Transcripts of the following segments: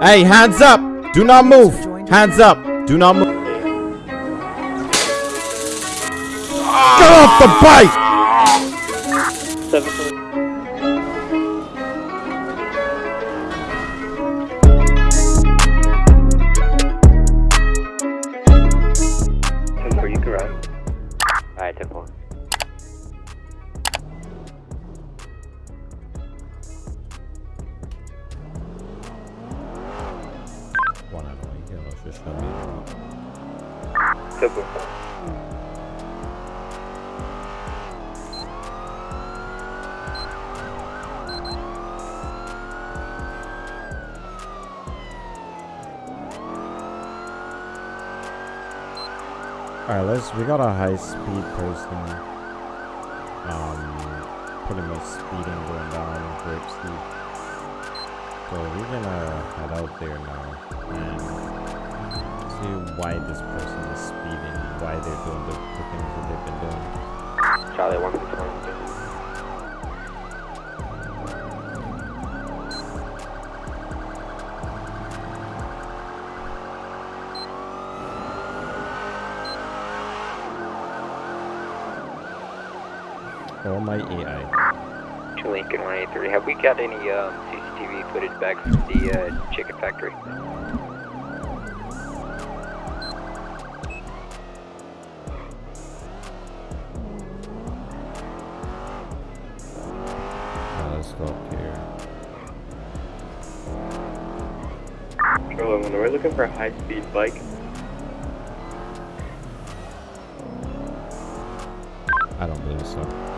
Hey, hands up! Do not move! Hands up! Do not move! Get off the bike! Or my AI. Two Lincoln one eight three. Have we got any um, CCTV footage back from the uh, chicken factory? Uh, let's go here. Charlie, we're looking for a high-speed bike, I don't believe so.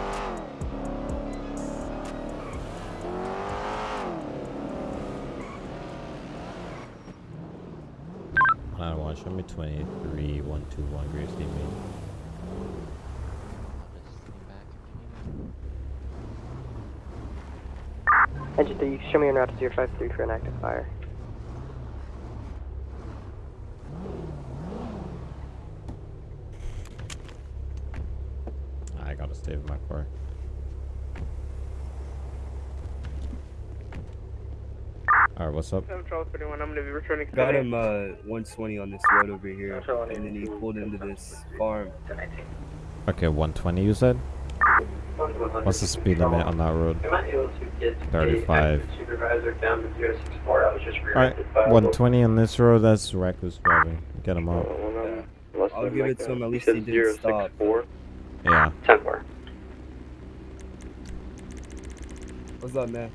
Show me 23 121 Gracie Main. Engine 3, uh, show me en route to 053 for an active fire. I gotta stay with my car. Alright, what's up? I'm Charles 31. I'm going to be returning. Got him uh 120 on this road over here, and then he pulled into this farm. Okay, 120 you said? What's the speed limit on that road? 35. Alright, 120 on this road, that's reckless driving. Get him out. I'll give it to him. At least he didn't stop. Yeah. Ten four. What's up, man?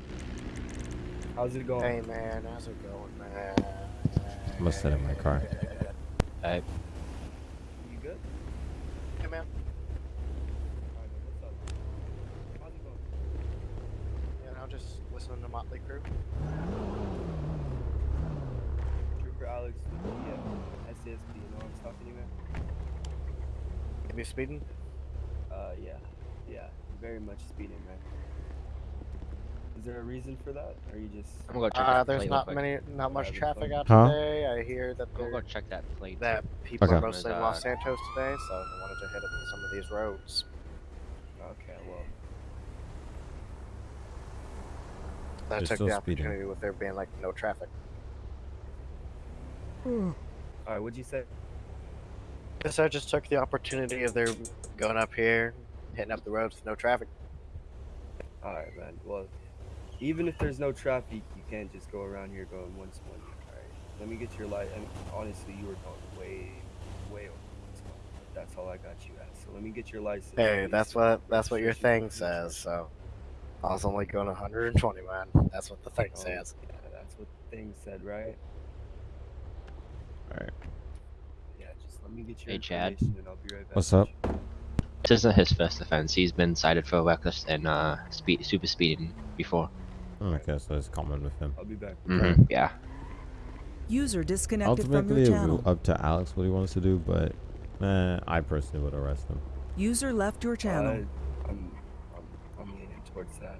How's it going? Hey man, how's it going, man? I'm gonna sit in my car. Hey. You good? Hey man. Alright, what's up? How's it going? Yeah, I'm just listening to Motley Crue. Trooper Alex with the uh, SCSP. You know I'm talking to you, man? Are you speeding? Uh, yeah, yeah, very much speeding, man. Is there a reason for that, or are you just? I'm gonna go check Uh, there's not real many, not much traffic out Huh? today. I hear that I'm go check that plate. that people Okay. are mostly in Los uh, Santos today, so I wanted to hit up some of these roads. Okay, well, I They're took still the speeding. opportunity with there being like no traffic. all right. What'd you say? Guess I just took the opportunity of their going up here, hitting up the roads with no traffic. All right, man. Well, even if there's no traffic, you can't just go around here going 120. All right. Let me get your light. And honestly, you were going way, way over 120. That's all I got you at. So let me get your license. Hey, least, that's what that's what your thing says. So I was only going 120, man. That's what the thing Oh, says. Yeah, that's what the thing said, right? Alright. Yeah, just let me get your Hey, Chad. and I'll be right back. What's up? This isn't his first offense. He's been cited for reckless and uh, speed, super speeding before. Okay, so it's common with him. I'll be back. hmm Yeah. User disconnected from Ultimately, your it channel. will up to Alex what he wants to do, but eh, I personally would arrest him. User left your channel. Uh, I'm, I'm, I'm leaning towards that.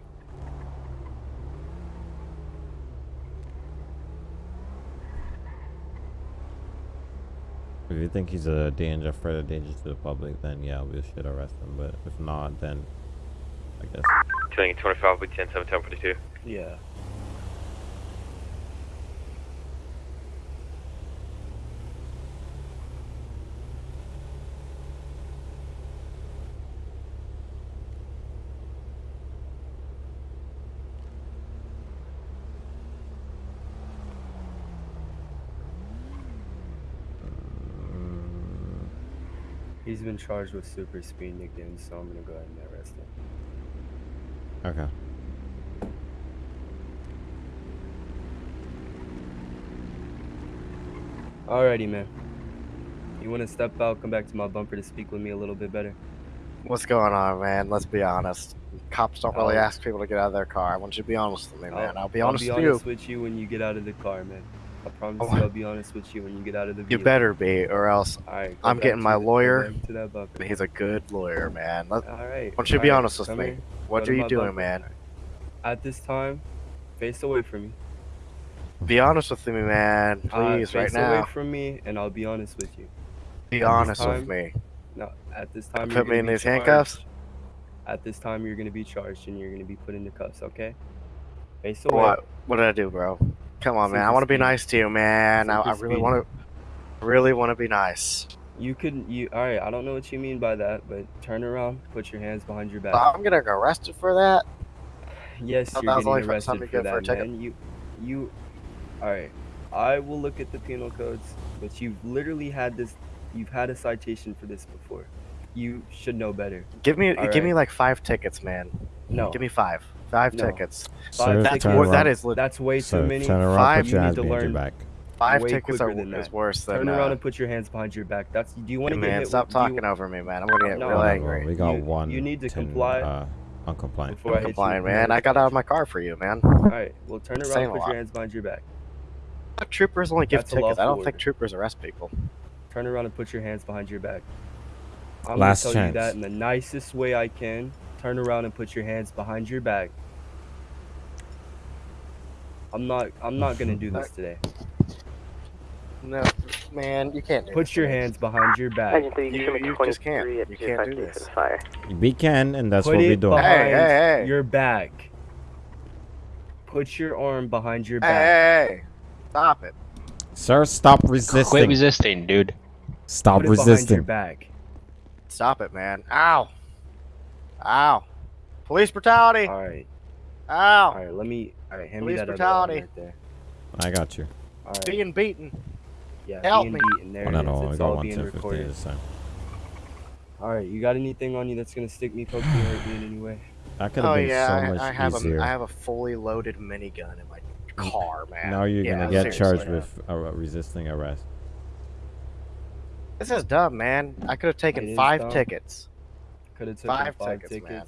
If you think he's a danger, further danger to the public, then yeah, we should arrest him. But if not, then I guess. Killing 25 with 10 7 10 42. Yeah. He's been charged with super speeding again, so I'm gonna go ahead and arrest him. Okay. Alrighty, man. You wanna step out, come back to my bumper to speak with me a little bit better? What's going on, man? Let's be honest. Cops don't really Oh. ask people to get out of their car. I want you to be honest with me, oh, man. I'll, be honest with you. I'll be honest you. with you when you get out of the car, man. I promise Oh. you, I'll be honest with you when you get out of the You better be, or else Alright, go I'm getting my lawyer. To he's a good lawyer, man. Let, Alright. Why don't you be alright, honest with me? here. what Go are you doing, bumper. man? At this time, face away from me. Be honest with me, man. Uh, Please, right face away from me, and I'll be honest with you. Be this honest time, with me. No, at this time, Put me in these charged. handcuffs? At this time, you're gonna be charged, and you're gonna be put into cuffs. Okay? Face away. What? What did I do, bro? Come on, man. I want to be nice to you, man. I, I really want to. Really want to be nice. You could. You. All right. I don't know what you mean by that, but turn around. Put your hands behind your back. I'm gonna get arrested for that. Yes, you're getting arrested for for that, ticket. man. You, you. All right. I will look at the penal codes, but you've literally had this. You've had a citation for this before. You should know better. Give me, All give me like five tickets, man. No, Give me five. Five No. tickets. Sir, That's turn more. That is that's way Sir, too many. turn around, Five, you need to learn- back. Five way tickets quicker are than is that. worse than. Turn around uh, and put your hands behind your back. That's. Do you want to get man, hit? stop with- do you- talking over me, man. I'm gonna get No. real Well, angry. We got You- one. you need to 10, comply Uh, uncompliant. before I hit you Complying, man. I got out of my car for you, man. All right. Well, turn around. Saying and Put your hands behind your back. Troopers only give That's tickets. I don't lawful think troopers arrest people. Turn around and put your hands behind your back. I'm Last gonna tell you chance. that in the nicest way I can. Turn around and put your hands behind your back. I'm not. I'm not gonna do this today. No, man, you can't. Do Put this your to hands behind your back. You, you just can't. You can't do this. We can, and that's Put what we it do. behind Hey, hey, hey. your back. Put your arm behind your Hey, back. hey, hey, stop it. Sir, stop resisting. Quit resisting, dude. Stop Put it behind your resisting. back. Stop it, man. Ow. Ow. Police brutality. All right. Ow. All right. Let me. All right. Hand Police me that other arm brutality. right there. I got you. All right. Being beaten. Yeah. help being me. beaten. There Oh, it no, is. I got all one being recorded. this time. All right. You got anything on you that's gonna stick me, poke me, hurt me in any way? That could have Oh been yeah, so much I, I have easier. a I have a fully loaded minigun in my car, man. now you're Yeah, gonna get seriously. charged with uh, resisting arrest. This is dumb, man. I could have taken five dumb. tickets. Could have taken Five five, tickets, tickets. man.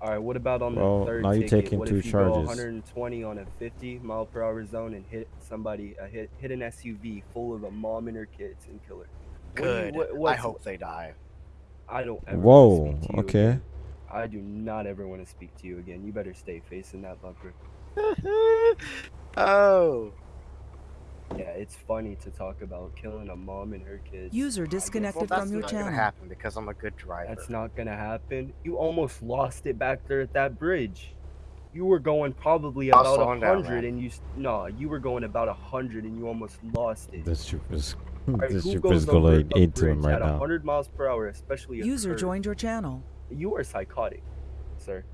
All right. What about on Well, the third now you're ticket? taking what two if you go charges. 120 on a 50 mile per hour zone and hit somebody, uh, hit hit an SUV full of a mom and her kids and kill her? What you- Good. what- I hope they die. I don't ever wanna Whoa. speak to you Okay. again. I do not ever want to speak to you again. You better stay facing that bumper. oh. Yeah, it's funny to talk about killing a mom and her kids. User I guess disconnected Well, that's from your not channel. gonna happen because I'm a good driver. That's not gonna happen. You almost lost it back there at that bridge. You were going probably about a hundred, and you s- no, you were going about a hundred, and you almost lost it. This troop is All right, this who troop goes is over going into him bridge right at now. 100 miles per hour, especially a User curve? joined your channel. You are psychotic, sir.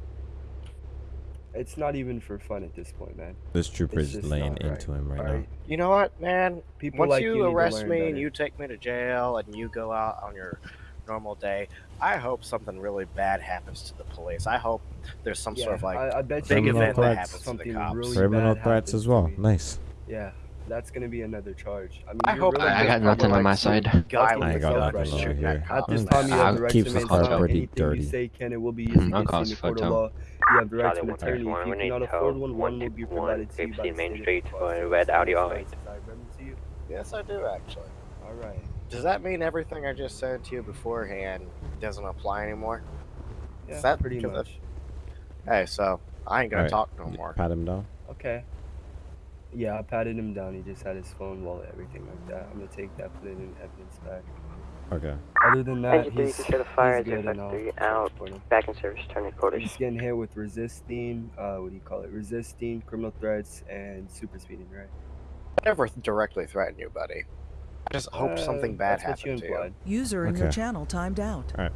It's not even for fun at this point, man. This trooper is just laying not right. into him right All now. right? You know what, man? People Once like you, you, arrest me and you take me to jail and you go out on your normal day, I hope something really bad happens to the police. I hope there's some yeah, sort of like I, I bet big Criminal event that threats. happens to the cops. really Criminal threats as well. Nice. Yeah, that's gonna be another charge. I mean, I hope- really I got nothing on my side. I I ain't yourself got right nothing now. over here. At this time, you have the right keeps to the car maintain pretty dirty. you say can and will be used against you in court of law. You have the right to an attorney. If you cannot afford one, one will be provided to you by the Main Street for Colorado. red Audi R8. that relevant to you? Yes, I do actually. All right. Does that mean everything I just said to you beforehand doesn't apply anymore? Yeah, that pretty much. Hey, so I ain't gonna Alright, talk no more. Pat him down. Okay. Yeah, I patted him down. He just had his phone, wallet, everything like that. I'm gonna take that, put it in evidence back. Okay. Other than that, Engine three, he's, consider he's fire, good and I'll 053 charge out. Back in service, turn your quarters. He's getting hit with resisting, uh, what do you call it? Resisting, criminal threats, and super speeding, right? I never directly threaten you, buddy. I just hope something Uh, bad that's what you to you. User in your channel timed out. All right.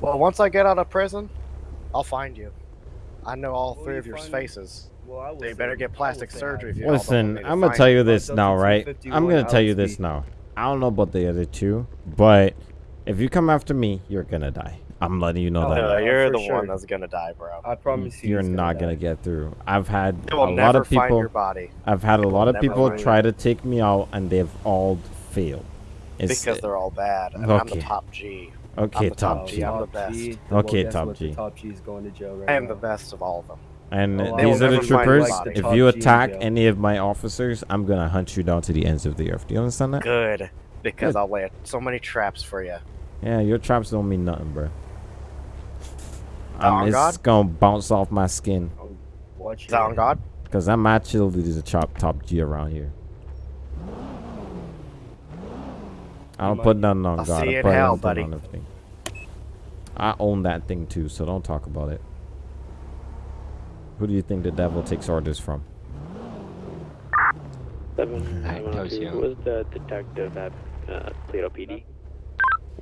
Well, once I get out of prison, I'll find you. I know all Will three you of your find me? faces. Well, I will So you say- better get plastic surgery if you Listen, to I'm gonna tell you. you this now, right? I'm gonna tell you this now. I don't know about the other two, but If you come after me, you're gonna die. I'm letting you know Oh, that. No, you're for the sure. one that's gonna die, bro. I promise you. You're he's not die. gonna get through. I've had a lot never of find people. your body I've had a lot of people find try to take me out, and they've all failed. It's, because they're all bad, and I'm the Okay. top G. okay, top top G. G. I'm the best. G. Okay, well, top? G. Top G is going to jail right I am now. the best of all of them. And Oh, these are the will never find troopers. my body. If you attack jail. any of my officers, I'm gonna hunt you down to the ends of the earth. Do you understand that? Good, because Good. I'll lay so many traps for you. Yeah, your traps don't mean nothing, bro. Um, it's God? gonna bounce off my skin. Watch Is that on your- God? Cause I'm actually the top top G around here. I don't put nothing on I'll God. see I you in put hell, buddy. I own that thing too, so don't talk about it. Who do you think the devil takes orders from? Seven, Alright, seven that oh was two. you. Was the detective at uh, Toledo PD?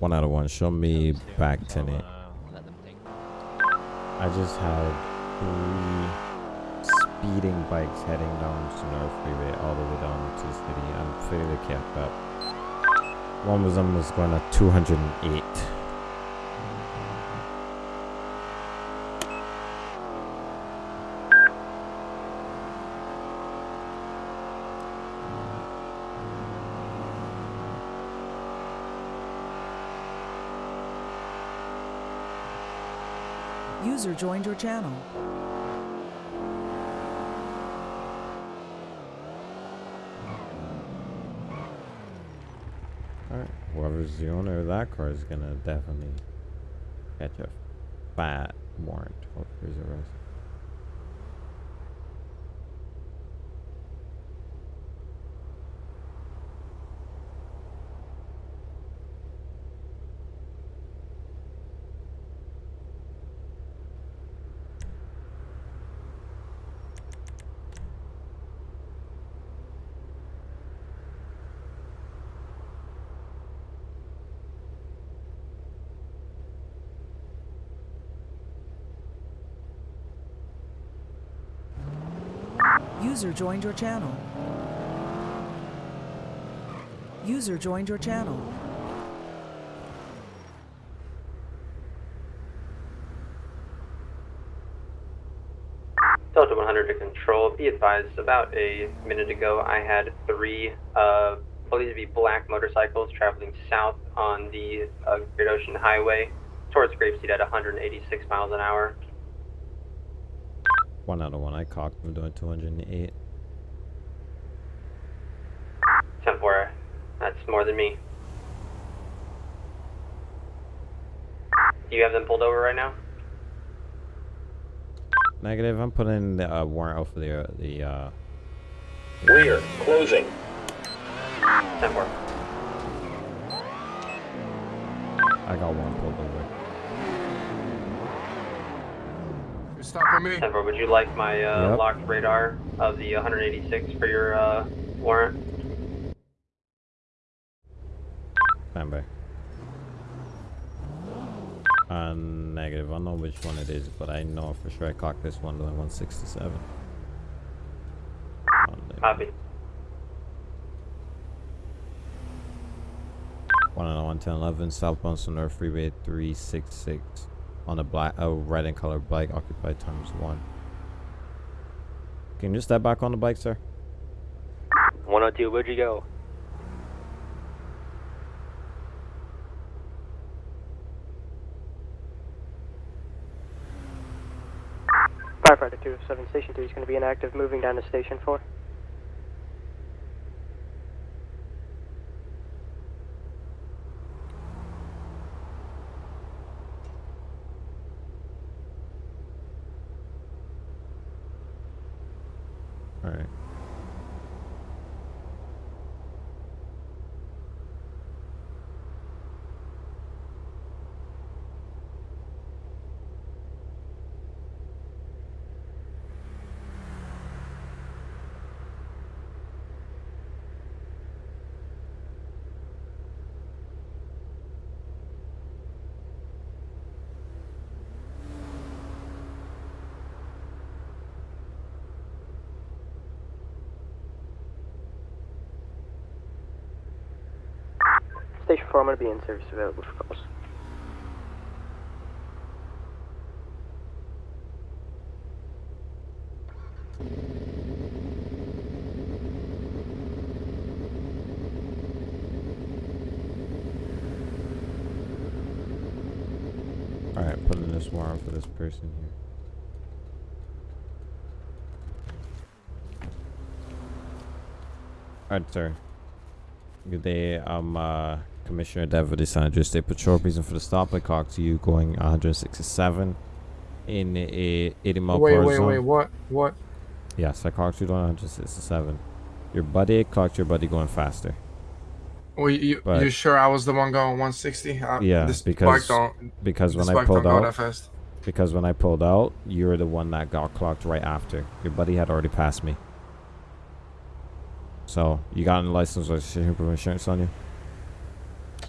One out of one. Show me Those two, back so, ten it. uh, let them think. I just had three speeding bikes heading down Senora Freeway all the way down to the city. I'm fairly kept up. One of them was going at 208. User joined your channel. Whoever's the owner of that car is gonna definitely catch a fat warrant for his arrest. User joined your channel. User joined your channel. Delta 100 to control. Be advised, about a minute ago, I had three, uh, believed to be black motorcycles traveling south on the uh, Great Ocean Highway towards Grapeseed at 186 miles an hour. One out of one. I cocked I'm doing 208. 10 4. That's more than me. Do you have them pulled over right now? Negative. I'm putting the uh, warrant out for the uh, the uh, Rear, closing. 10 4. I got one pulled over. Stopping me. 10 4. Would you like my uh, Yep. locked radar of the 186 for your uh, warrant? Stand by. Uh, negative. I don't know which one it is, but I know for sure I cocked this one doing 167. On the- Copy. One on one ten eleven southbound Senora Freeway three six six on a black a red and color bike occupied times one. Can you step back on the bike, sir? 102, where'd you go? Firefighter 207 Station 3 is going to be inactive, moving down to Station 4. All right. Station 4, I'm going to be in service available for calls. Alright, putting this warrant for this person here. Alright, sir. Good day. I'm uh, Commissioner Deputy San Andreas State Patrol. Reason for the stop. I clocked to you going 167 in a 80 mile Wait, per hour wait, zone. wait. What? What? Yes, I clocked you going 167. Your buddy clocked your buddy going faster. Well, you But- you sure I was the one going 160? Uh, Yeah, this because because when this I bike pulled out, because when I pulled out, you were the one that got clocked right after. Your buddy had already passed me. So you got a license registration proof of insurance on you?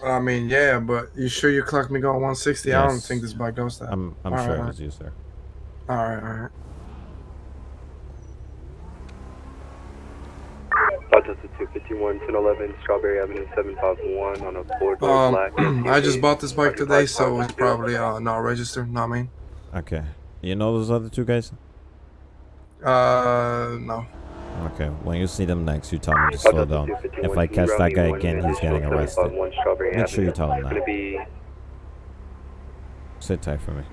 I mean, yeah, but you sure you clocked me going 160? I don't think this bike goes that. I'm I'm All sure right, it was you, sir. All right, all right. Delta 251, 1011, Strawberry Avenue 751 on a four door Um, black. I just bought this bike today, so it's probably uh not registered. Not me. Okay. You know those other two guys? Uh, no. Okay. When you see them next, you tell them to slow down. If I catch that guy again, he's getting arrested. Make sure you tell him Gonna that. Sit tight for me.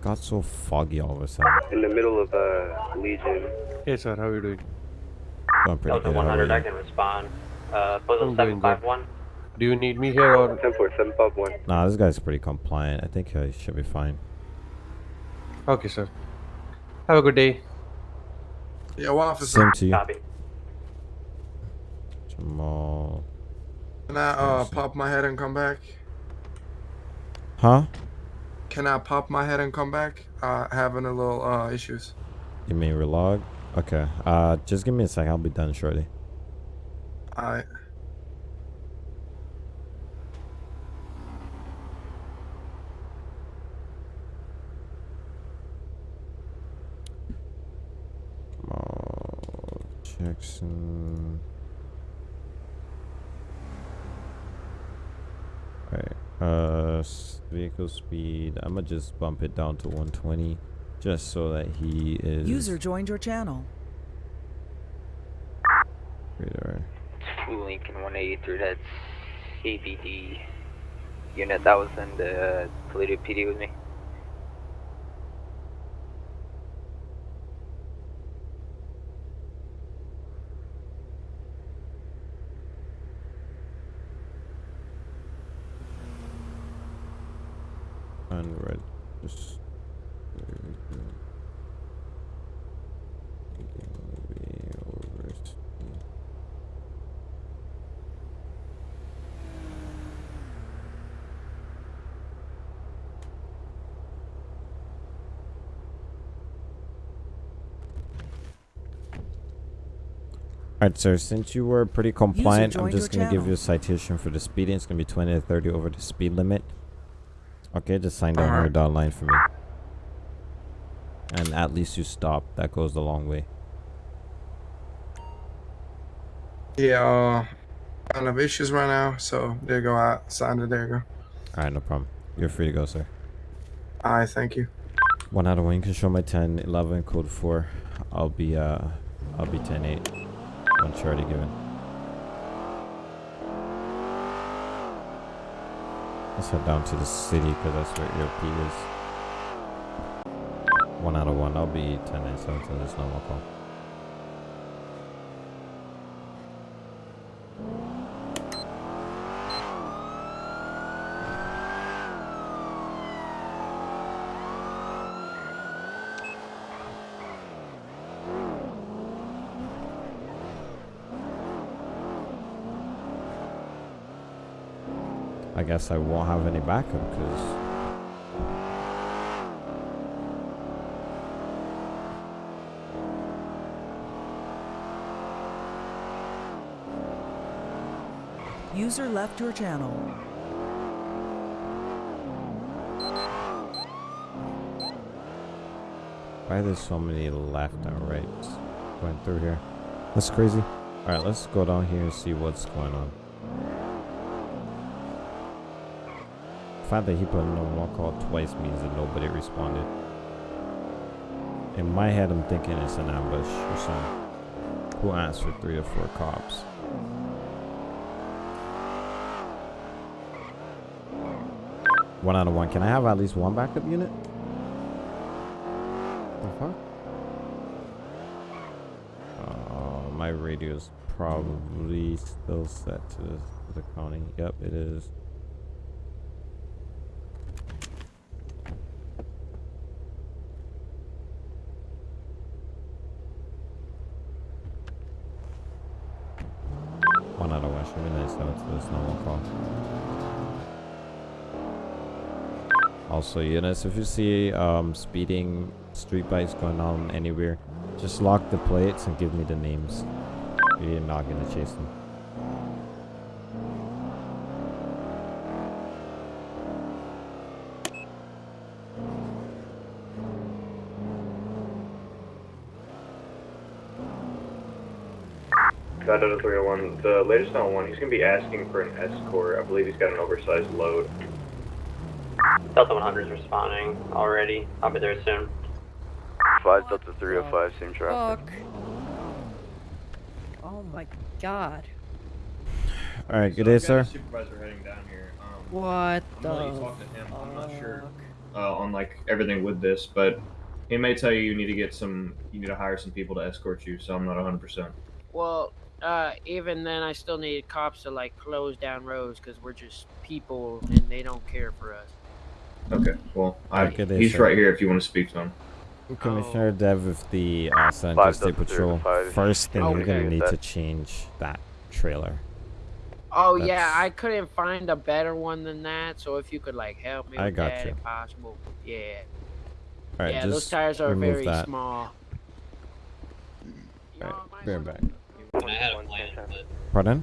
Got so foggy all of a sudden. in the middle of uh, Legion. Hey sir, how are you doing? Going pretty Delta good. How 100, I can respond. Uh, postal I'm doing good. 751. Do you need me here or? 10751. Nah, this guy's pretty compliant. I think he should be fine. Okay, sir. Have a good day. Yeah, well, officer. Same to you. Copy. Jamal. Can I uh pop my head and come back? Huh? Can I pop my head and come back? Uh, having a little uh issues. You mean relog? Okay. Uh, just give me a sec. I'll be done shortly. I. Jamal Jackson. Alright. Uh, vehicle speed. I'm gonna just bump it down to 120, just so that he is. User joined your channel. radar. Two Lincoln 183, that's CBD unit that was in the Toledo PD with me. Unregistered. Alright, sir, since you were pretty compliant, I'm just going to give you a citation for the speeding. It's going to be 20 to 30 over the speed limit. Okay, just sign down your dotted line for me. And at least you stop. That goes a long way. Yeah, uh, kind of issues right now, so there you go. I signed it. There you go. Alright, no problem. You're free to go, sir. All right, thank you. One out of one. You can show my 10, 11, code 4. I'll be, uh, I'll be 10 8. One charity given. Let's head down to the city because that's where ERP is. One out of one. I'll be 10 8 7 so there's no more call. I guess I won't have any backup because User left your channel. why there's so many left and right going through here. That's crazy. Alright, let's go down here and see what's going on. Fact that he put no more call twice means that nobody responded. In my head, I'm thinking it's an ambush or something. Who for three or four cops? One out of one. Can I have at least one backup unit? The fuck? Uh, my radio's probably still set to the county. Yep, it is. One out of one. Should be nice to this normal call. Also, units, if you see um, speeding street bikes going on anywhere, just lock the plates and give me the names. You're not gonna chase them. Got out 301. The latest on one, he's going to be asking for an escort. I believe he's got an oversized load. Delta 100 is responding already. I'll be there soon. 5 Delta 305, same traffic. Fuck. Oh my god. All right, good day, sir. Supervisor heading down here. Um, What I'm the gonna let you talk to him. I'm not sure uh, on like everything with this, but he may tell you you need to get some, you need to hire some people to escort you. So I'm not 100. percent Well, uh, even then, I still need cops to like close down roads because we're just people and they don't care for us. Okay. Well, I, Okay, there, he's sir. right here if you want to speak to him. Commissioner Dev with the uh, San Jose State Patrol. First thing, you're gonna need That- to change that trailer. Oh yeah, I couldn't find a better one than that. So if you could like help me I with got that, you. if possible. Yeah. All right, yeah, just those tires are very that. small. All right, be right back. I had a plan, but Pardon?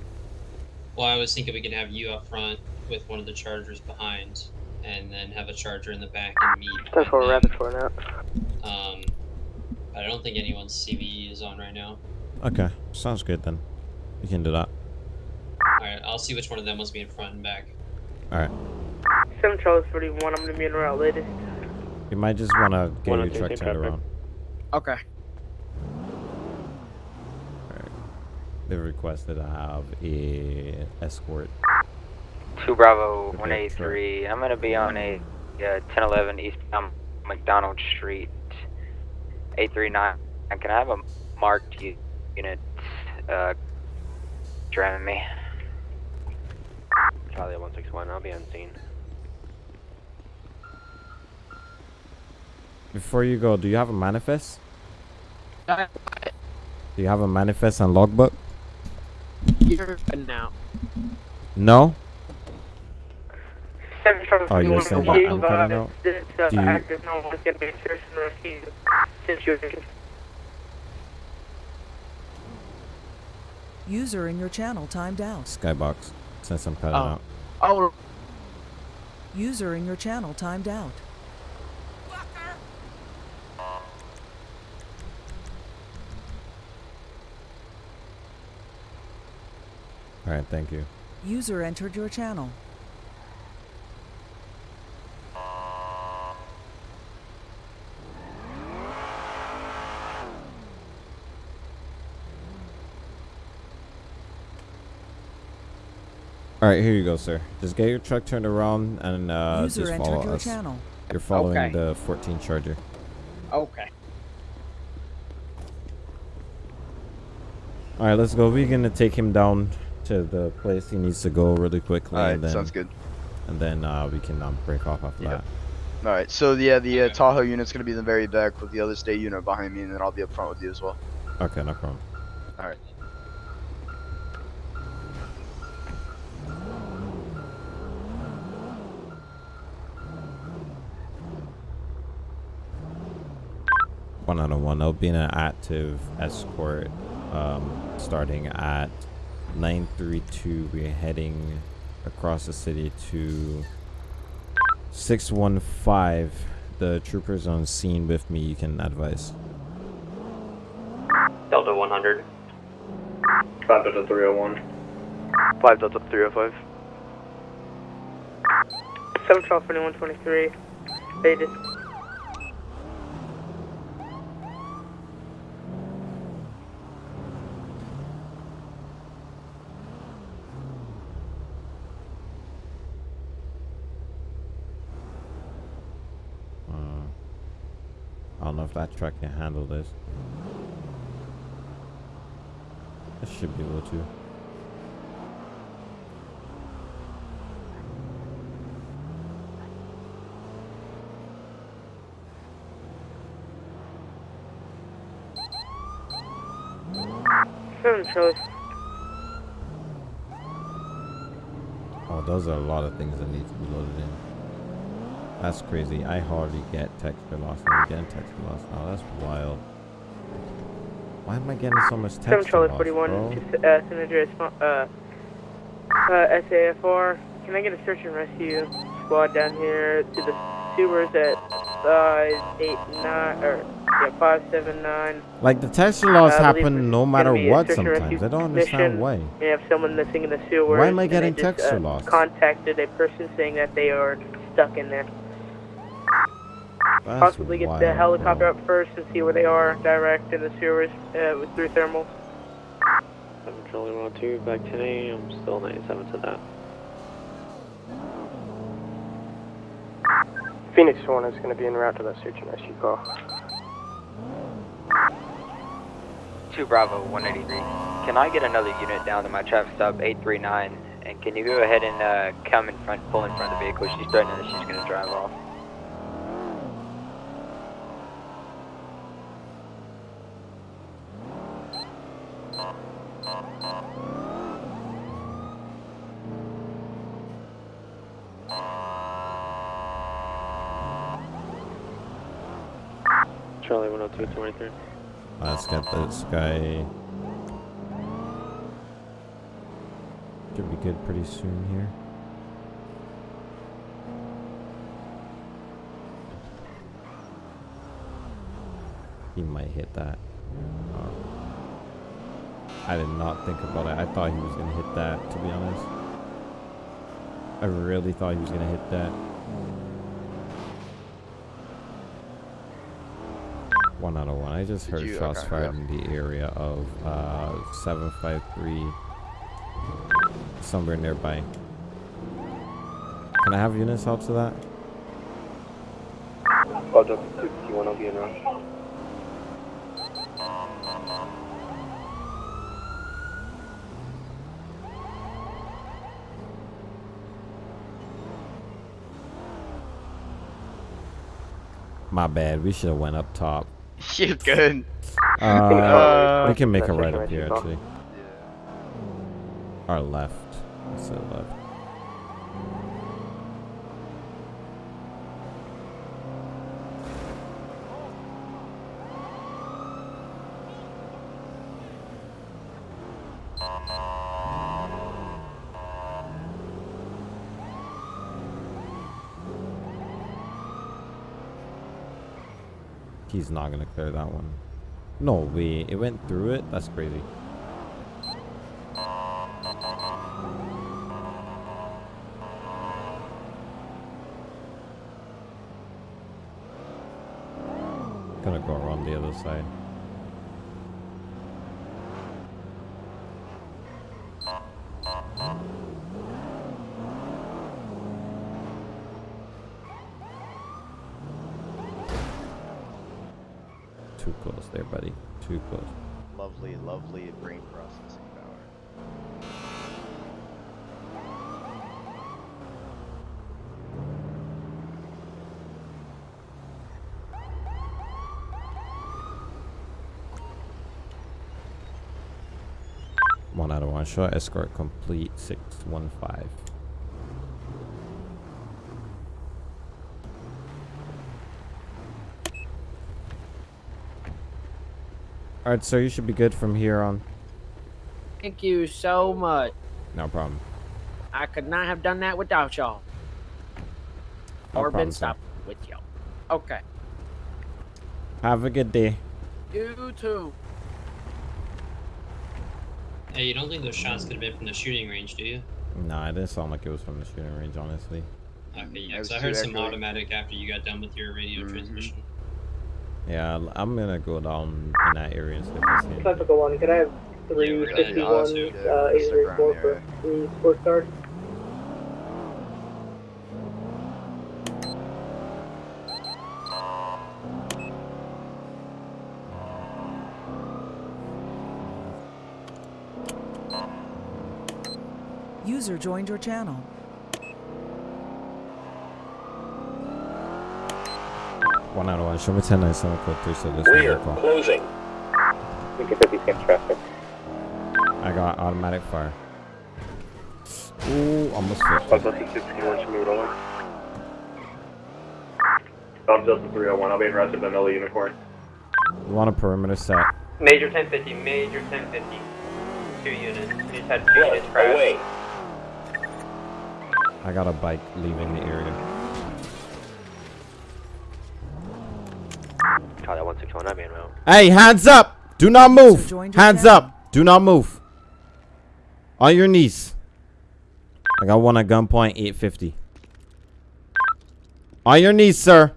well, I was thinking we could have you up front with one of the chargers behind, and then have a charger in the back and meet. Ten four with rapid them. four now. Um, I don't think anyone's CVE is on right now. Okay, sounds good then. We can do that. All right, I'll see which one of them wants to be in front and back. All right. 7 Charles 41, I'm gonna be en route latest. You might just want to get One your truck turned around. Okay. They requested to have a escort. 2 Bravo 183. I'm going to be on a uh, 1011 eastbound McDonald Street 839. And Can I have a marked unit uh, driving me? Charlie 161, I'll be unseen. Before you go, do you have a manifest? Uh, Do you have a manifest and logbook? You're good now. No? 7 Charles Oh, you're 41, saying be I'm cutting out? This uh, Do you- active no one's gonna be search and rescue situation. User in your channel timed out. Skybox, since I'm cutting Oh. out. Oh, User in your channel timed out. All right, thank you. User entered your channel. All right, here you go, sir. Just get your truck turned around and uh, User just follow your us. channel. You're following Okay. the 14 Charger. okay. All right, let's go. We're gonna take him down to the place he needs to go really quickly. Alright, and then, sounds good. And then uh, we can um, break off after Yep. that. Alright, so yeah, the uh, Tahoe unit's gonna be in the very back with the other state unit behind me, and then I'll be up front with you as well. Okay, no problem. Alright. One out of one. There'll be an active escort um, starting at 932. We're heading across the city to 615. The troopers on scene with me. You can advise. Delta 100. 5 Delta 301. 5 Delta 305. Seven twelve twenty one twenty three. Stated. Uh, I don't know if that truck can handle this. It should be able to. Seven. Oh, those are a lot of things that need to be loaded in. That's crazy. I hardly get texture loss. I'm getting texture loss now. That's wild. Why am I getting so much Seven texture Charlie loss, forty one bro? to uh, San Andreas uh, uh, SAFR. Can I get a search and rescue squad down here to the sewers at five eight nine or yeah five seven nine? Like, the texture loss Uh, happen no matter gonna be a what sometimes. I don't understand why. You have someone missing in the sewers. Why am I getting texture uh, loss? Contacted a person saying that they are stuck in there. That's Possibly get the helicopter bro. up first and see where they are direct in the sewers uh, with through thermals. 7 Charlie 102, back 10 a.m. Still 97 to that. Phoenix 1 is going to be en route to that search and rescue call. 2 Bravo 183. Can I get another unit down to my traffic stop 839? And can you go ahead and uh, come in front, pull in front of the vehicle? She's threatening that she's going to drive off. Charlie 102, 23. Uh, Let's get this guy. Should be good pretty soon here. He might hit that. Oh. I did not think about it. I thought he was gonna hit that, to be honest. I really thought he was gonna hit that. One out of one. I just Did heard you- shots okay, fired yeah. in the area of uh, 753, somewhere nearby. Can I have units out to that? 251, I'll be in route. My bad. We should have went up top. You good? Uh, Uh, we can make a right up here, right, actually. Our left. Let's say left. He's not gonna clear that one. No way. It went through it? That's crazy. Gonna go around the other side. Too close there, buddy. Too close. Lovely, lovely brain processing power. One out of one shot. Escort complete. Six one five. Alright, so you should be good from here on. Thank you so much. No problem. I could not have done that without y'all. No or been stopped with y'all. Okay. Have a good day. You too. Hey, you don't think those shots could have been from the shooting range, do you? Nah, it didn't sound like it was from the shooting range, honestly. Okay, yeah, That 'cause was I heard some echoey. automatic after you got done with your radio Mm-hmm. transmission. Yeah, I'm gonna go down in that area and see if I see anything. One, could I have three Yeah, we're gonna fifty go one to- uh eight three four for the sports cars? User joined your channel. One out of one. Show me 10 9 7 code 3 so this We're closing. We can 50 scan traffic. I got automatic fire. Ooh, almost flipped. Delta 61 to move it over. Bob Delta 301, I'll be in rest of Vanilla Unicorn. You want a perimeter set? Major 1050, Major 1050. Two units. We just had two units crash. Oh, Away. I got a bike leaving the area. Charlie 161, I'm route. Hey, hands up! Do not move! joined your Hands channel. up! Do not move. On your knees. I got one at gunpoint, 850. On your knees, sir.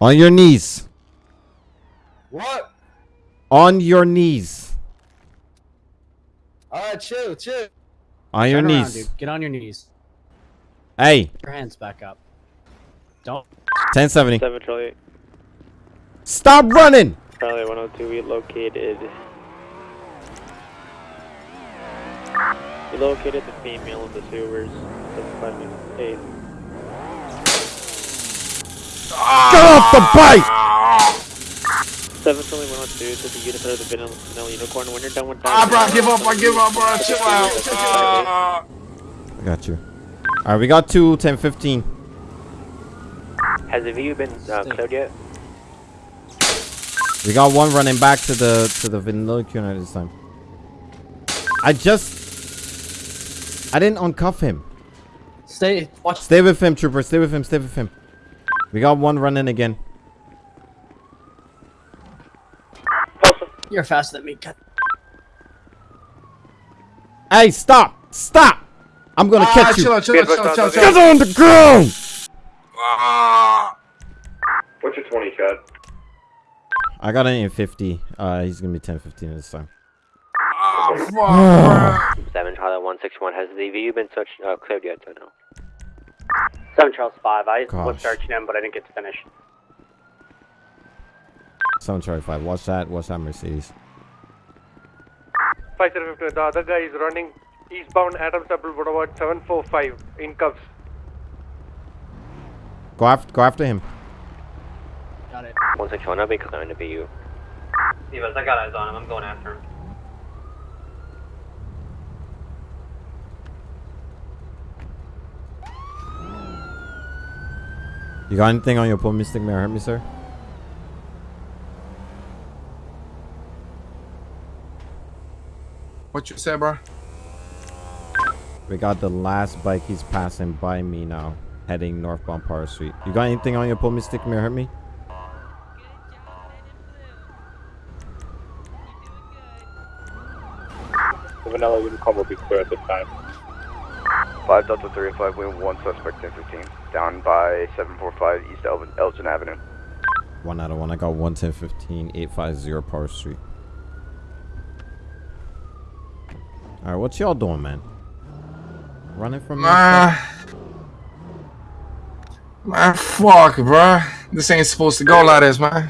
On your knees. What? On your knees. Alright, chill, chill. On your Turn around, knees. dude. Get on your knees. Hey, Your hands back up. Don't. 1070. 7 Charlie. Stop running! Charlie 102, we located. We located the female in the sewers. 5 minutes Eight. Get off the bike! 7 Charlie 102 to the unit of the vanilla, vanilla unicorn. When you're done with that. Ah, bro, give up, I give up, bro. Chill out. Ah. I got you. Alright, we got two, 1015. Has the view been uh, cleared yet? We got one running back to the to the vanilla unit this time. I just I didn't uncuff him. Stay. Watch. Stay with him, trooper. Stay with him. Stay with him. We got one running again. You're faster than me. Cut. Hey, stop! Stop! I'm gonna Ah, catch you. chill out, chill out, chill out, chill out, chill Get on the ground! What's your 20, Chad? I got an in 50. Uh, he's gonna be 1015 this time. Ah, fuck, bro. 7 Charlie 161, has the view been searched, uh, cleared yet? Or no? 7 Charles 5. I was Gosh. searching him, but I didn't get to finish. 7 Charlie 5. Watch that. Watch that Mercedes. 5050, the other guy is running eastbound Adams Apple Boulevard 745 in cuffs. Go after. Go after him. Got it. 161, I'll be clearing the VU. Divas, I got eyes on him. I'm going after him. You got anything on your pull mystic may I hurt me, sir? What you say, bro? We got the last bike. He's passing by me now, heading northbound Power Street. You got anything on your pull mystic may I hurt me? The vanilla unicorn will be clear at this time. 5 Delta 305, we have one suspect 1015, down by 745 East Elgin, Elgin Avenue. One out of one. I got 11015 850 Power Street. Alright, what y'all doing, man? Running from me? My Man, fuck, bro. This ain't supposed to go like this, man.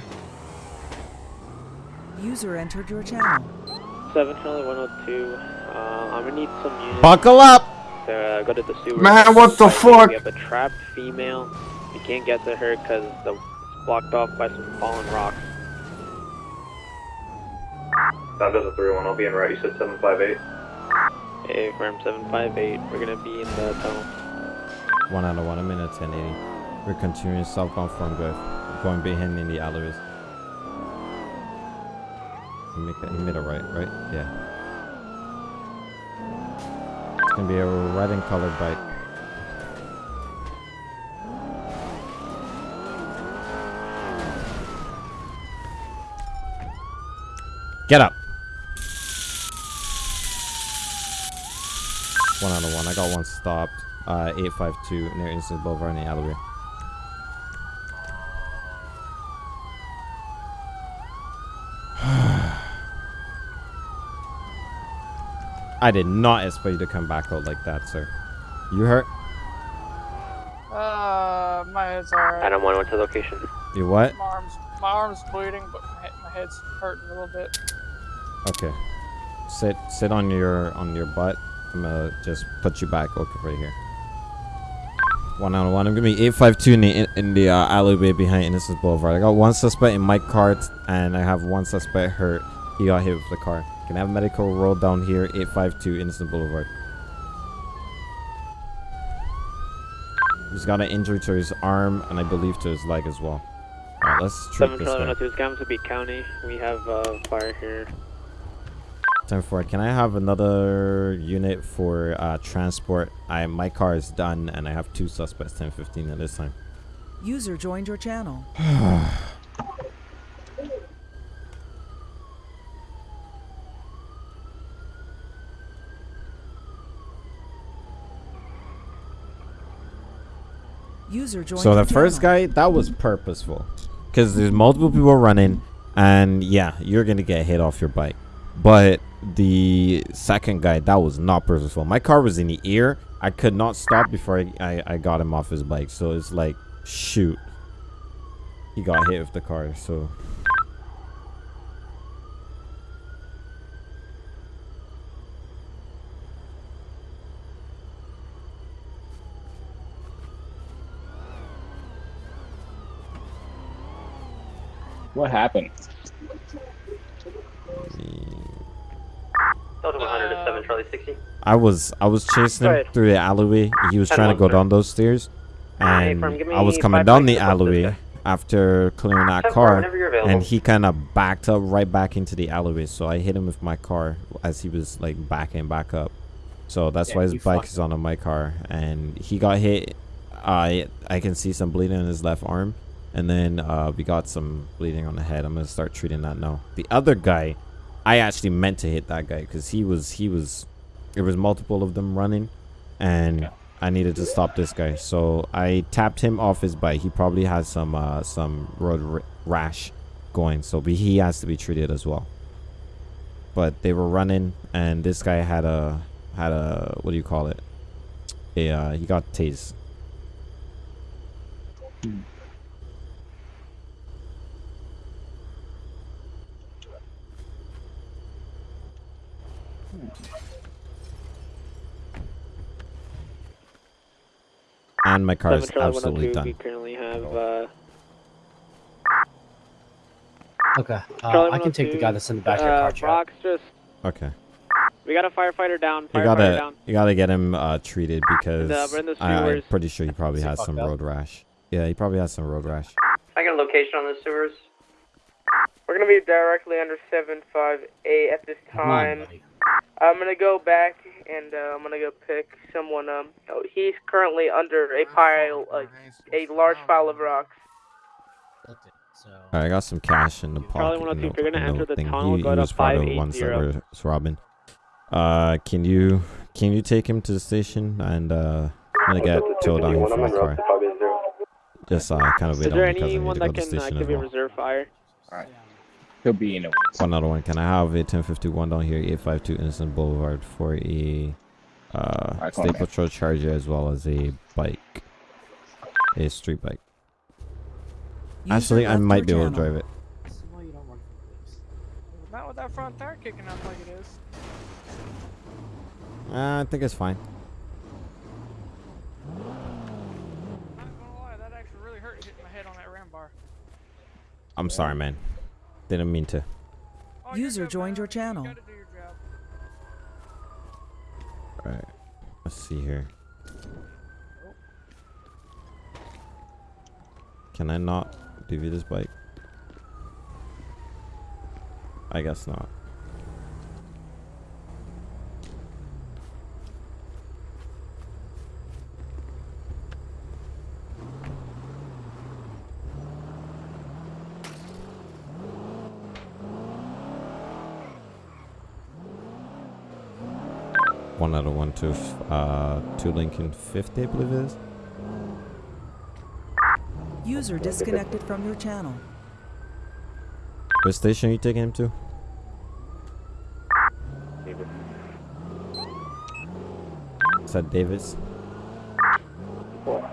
User entered your channel. 7 Charlie 102. Uh, I'm gonna need some units. Buckle up! To uh, go to the sewer. Man, what the fuck? We have a trapped female. We can't get to her because the it's blocked off by some fallen rocks. Down Delta 301, I'll be in route. You said 758. Hey, firm 758. We're gonna be in the tunnel. One out of one. I'm in a 1080. We're continuing southbound from Griff. Going behind in the alleyways. He, make a, he made a right, right? Yeah. It's gonna be a red and colored bike. Get up. One out of one. I got one stopped. Uh, 852 near Instant Boulevard in the alleyway. I did not expect you to come back out like that, sir. You hurt? Uh, my head's alright. Adam 1 went to location. You what? My arm's, my arm's bleeding, but my, my head's hurting a little bit. Okay. Sit sit on your on your butt. I'm gonna just put you back okay right here. One out of one. I'm gonna be 852 in the in the uh, alleyway behind Innocence Boulevard. I got one suspect in my car t- and I have one suspect hurt. He got hit with the car. Can I have medical roll down here? 852 Innocent Boulevard. He's got an injury to his arm and I believe to his leg as well. Alright, let's treat this Charlie guy. 102 Scamsby County. We have uh, fire here. 10 4. Can I have another unit for uh, transport? I My car is done and I have two suspects 10 15 at this time. User joined your channel. User joined So the first channel. guy, that was purposeful. Because there's multiple people running, and yeah, you're going to get hit off your bike. But the second guy, that was not purposeful. My car was in the ear. I could not stop before I, I, I got him off his bike. So it's like, shoot. He got hit with the car, so. What happened? Delta 100 to 7 Charlie 60. I was I was chasing him through the alleyway. He was trying to go sir. down those stairs, and I was coming down the seconds to put this alleyway after clearing that car, whenever you're available. and he kind of backed up right back into the alleyway. So I hit him with my car as he was like backing back up. So that's Yeah, why his bike is on my car, and he got hit. I I can see some bleeding in his left arm, and then uh, we got some bleeding on the head. I'm gonna start treating that now. The other guy, I actually meant to hit that guy because he was he was there was multiple of them running and I needed to stop this guy. So I tapped him off his bike. He probably has some uh some road r- rash going so be- he has to be treated as well. But they were running and this guy had a had a what do you call it? A uh, he got tased and my car is absolutely 102, We done currently have. Uh, Okay, uh, I can take the guy that's in the back of your uh, car, Chad. Brock's just. okay We got a firefighter down. You gotta, down. you gotta get him uh, treated because the- we're in the I, I'm pretty sure he probably Is has some up? road rash. Yeah, he probably has some road rash. Can I get a location on the sewers? We're gonna be directly under seven five eight at this Come on, time. Buddy. I'm gonna go back and uh, I'm gonna go pick someone. Um, oh, he's currently under a pile, uh, a large pile of rocks. Alright, I got some cash in the Charlie pocket. 102, in if you're gonna in the enter the thing. tunnel, he, go he to was part of the ones that 580. were robbing. Uh, can you can you take him to the station and uh, I'm gonna get towed down here for my car. Just uh, kind of Is wait there on because I need to go to the can station as activate well. reserve fire? Alright. He'll be in a One other one. Can I have a 1051 down here, 852 Innocent Boulevard for a uh, Alright, call State me. Patrol Charger as well as a bike, a street bike. Actually, I might your be able to drive it. Not with that front tire kicking up like it is. Uh, I think it's fine. Not gonna lie, that actually really hurt hitting my head on that ram bar. I'm sorry, man. Didn't mean to. User joined your channel. Alright. Let's see here. Can I not give you this bike? I guess not. One out of one to f- uh to Lincoln 50, I believe it is. User disconnected from your channel. What station are you taking him to? Is that Davis? Alright,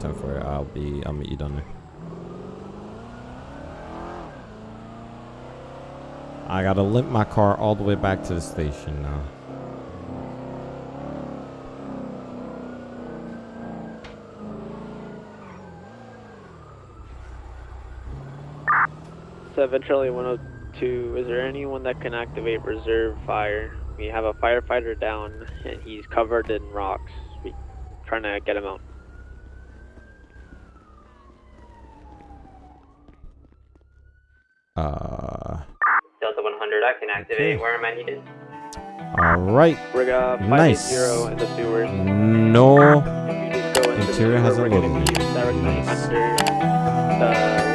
time for it. I'll be I'll meet you down there. I gotta limp my car all the way back to the station now. Seven Charlie 102. Is there anyone that can activate reserve fire? We have a firefighter down, and he's covered in rocks. We trying to get him out. activate okay. where am I needed? All right. Nice. In the sewers. No. Interior has a little bit.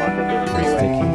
Under the, the freeway.